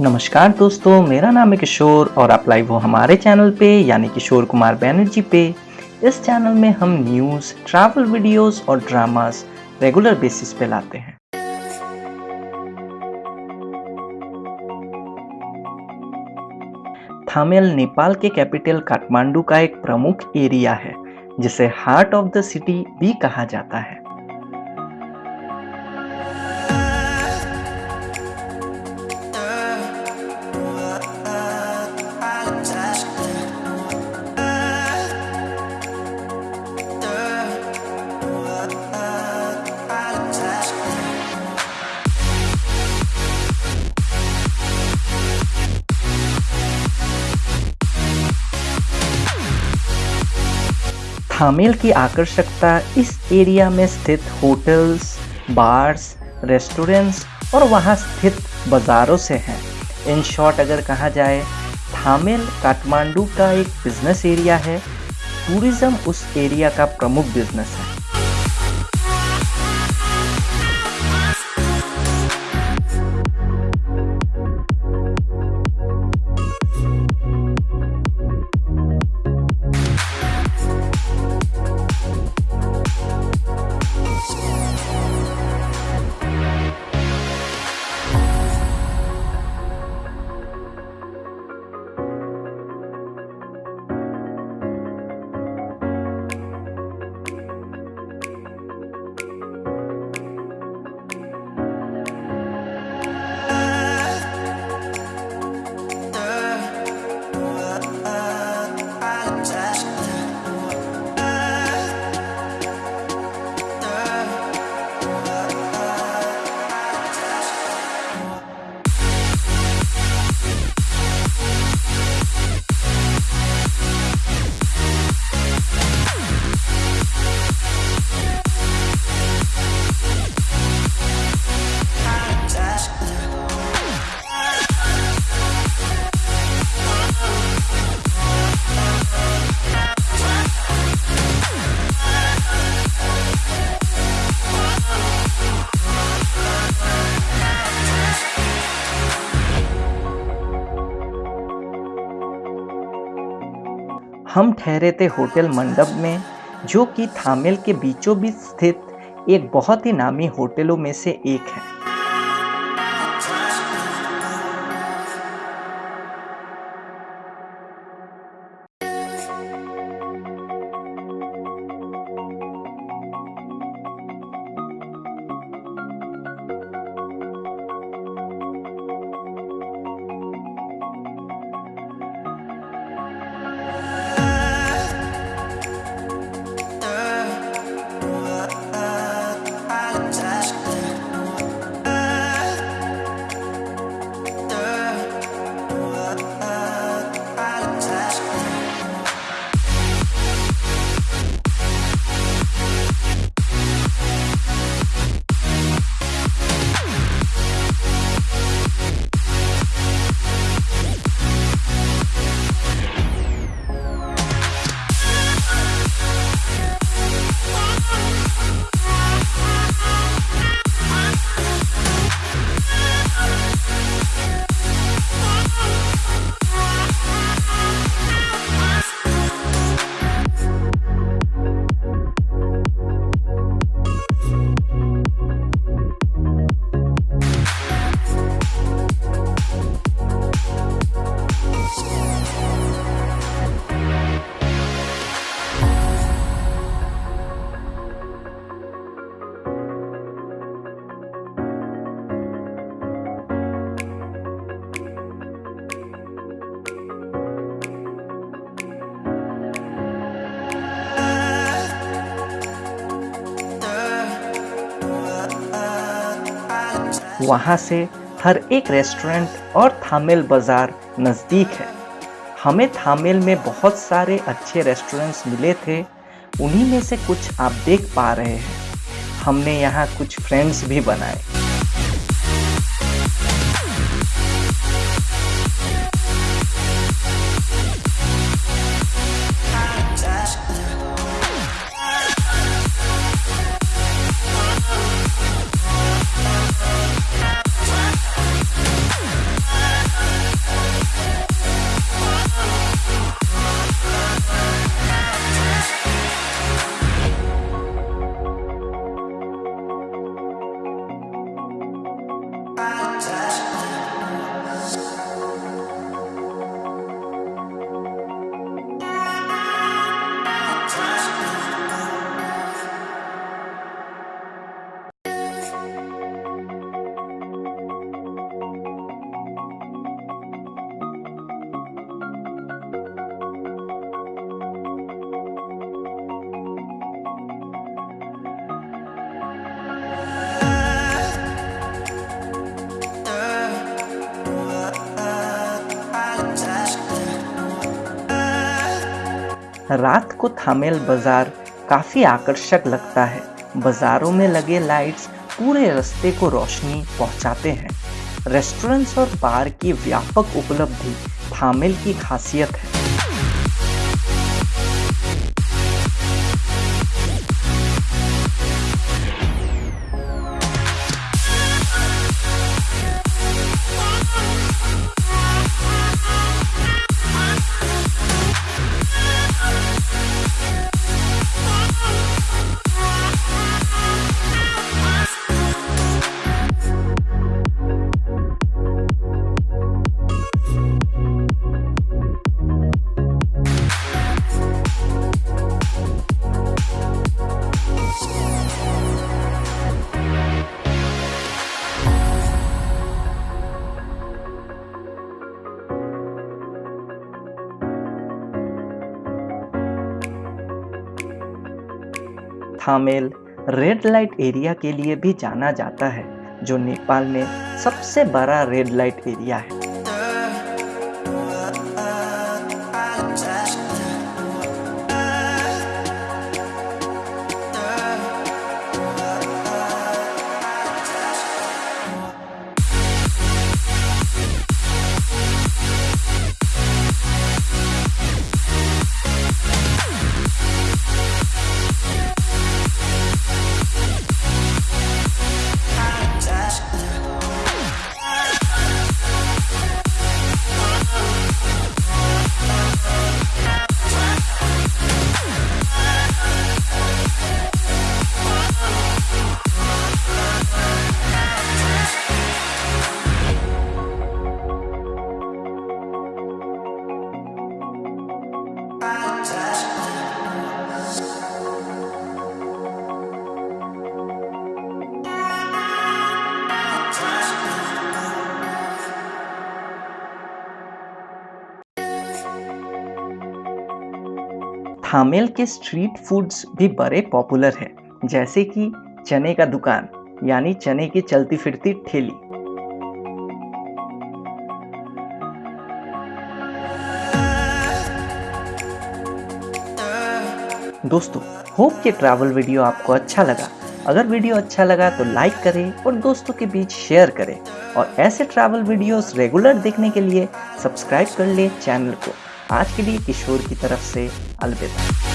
नमस्कार दोस्तों, मेरा नाम है किशोर और आप लाइव हो हमारे चैनल पे, यानी किशोर कुमार बैनर्जी पे। इस चैनल में हम न्यूज़ ट्रैवल वीडियोस और ड्रामास रेगुलर बेसिस पे लाते हैं। थामेल नेपाल के कैपिटल काठमांडू का एक प्रमुख एरिया है, जिसे हार्ट ऑफ़ द सिटी भी कहा जाता है। थामेल की आकर्षकता इस एरिया में स्थित होटल्स, बार्स, रेस्टोरेंट्स और वहाँ स्थित बाज़ारों से है। इन शॉर्ट अगर कहा जाए, थामेल काठमांडू का एक बिज़नेस एरिया है। टूरिज़्म उस एरिया का प्रमुख बिज़नेस है। हम ठहरे थे होटल मंडप में, जो कि थामेल के बीचों बीच स्थित एक बहुत ही नामी होटलों में से एक है। वहाँ से हर एक रेस्टोरेंट और थामेल बाज़ार नज़दीक है। हमें थामेल में बहुत सारे अच्छे रेस्टोरेंट्स मिले थे, उन्हीं में से कुछ आप देख पा रहे हैं। हमने यहाँ कुछ फ्रेंड्स भी बनाए। रात को थामेल बाज़ार काफ़ी आकर्षक लगता है। बाजारों में लगे लाइट्स पूरे रास्ते को रोशनी पहुंचाते हैं। रेस्टोरेंट्स और बार की व्यापक उपलब्धि थामेल की खासियत है। थामेल रेड लाइट एरिया के लिए भी जाना जाता है, जो नेपाल में सबसे बड़ा रेड लाइट एरिया है। थामेल के स्ट्रीट फूड्स भी बड़े पॉपुलर हैं, जैसे कि चने का दुकान, यानी चने की चलती फिरती ठेली। दोस्तों होप ये ट्रैवल वीडियो आपको अच्छा लगा। अगर वीडियो अच्छा लगा तो लाइक करें और दोस्तों के बीच शेयर करें। और ऐसे ट्रैवल वीडियोस रेगुलर देखने के लिए सब्सक्राइब कर ले चैनल को। आज के लिए किशोर की तरफ़ से अलविदा।